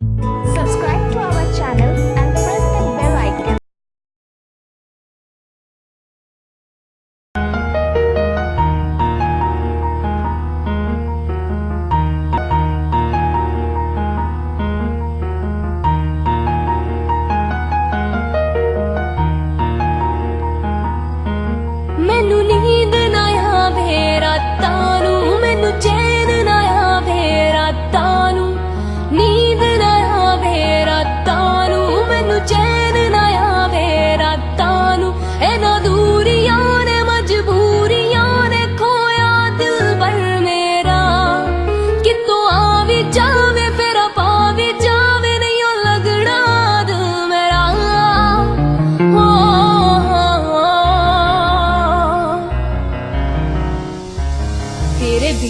Subscribe to our channel and press the bell icon. ਮੈਨੂੰ ਨੀਂਦ ਨਾ ਆਵੇ ਰਾਤਾਂ ਨੂੰ ਮੈਨੂੰ ਚੈਨ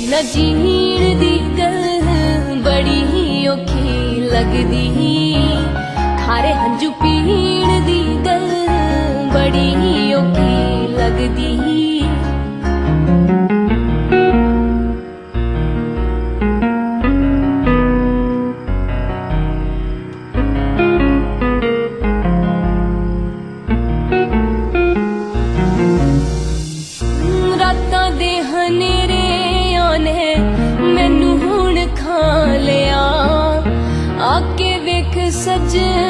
ಜೀರ್ದಿ ಕಲ್ ಬಡಿ ಒಖಿ ಲಗದಿ ಖಾರೆ ಹಂಜು ಪೀರ್ದಿ ಕಲ್ ಬಡಿ ಒಖಿ ಲಗದಿ रात दे हने ਨੇ ਮੈਨੂੰ ਹੁਣ ਖਾ ਲਿਆ। ਆ ਕੇ ਵੇਖ ਸਜਣਾ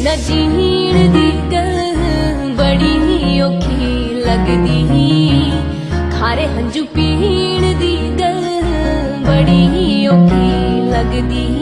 ਬਿਨਾ ਜੀਣ ਦੀ ਗੱਲ ਬੜੀ ਹੀ ਔਖੀ ਲੱਗਦੀ ਖਾਰੇ ਹੰਝੂ ਪੀਣ ਦੀ ਗੱਲ ਬੜੀ ਹੀ ਔਖੀ ਲੱਗਦੀ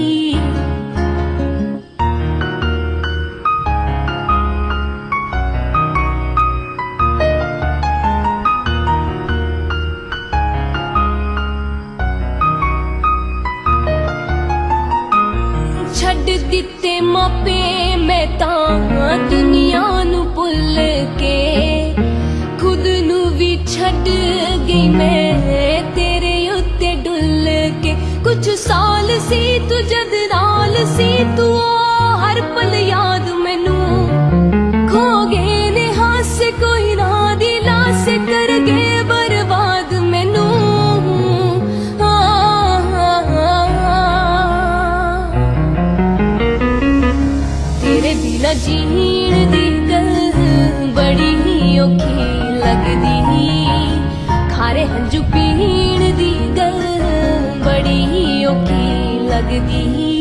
ਕੇ ਸਾਲ ਸੀ ਤੂੰ ਜਦ ਨਾਲ ਸੀ, ਤੂੰ ਹਰ ਪਲ ਯਾਦ ਮੈਨੂੰ। ਖੋ ਗਏ ਨੇ ਹਾਸੇ, ਕੋਈ ਨਾ ਦੀ ਲਾਸ ਕਰ ਗਏ ਬਰਬਾਦ ਮੈਨੂੰ। ਤੇਰੇ ਬਿਨਾ ਜੀਣ ਦੀ ਗੱਲ ਬੜੀ ਹੀ ਔਖੀ ਲੱਗਦੀ। ਖਾਰੇ ਹੰਝੂ ਪੀ की लगती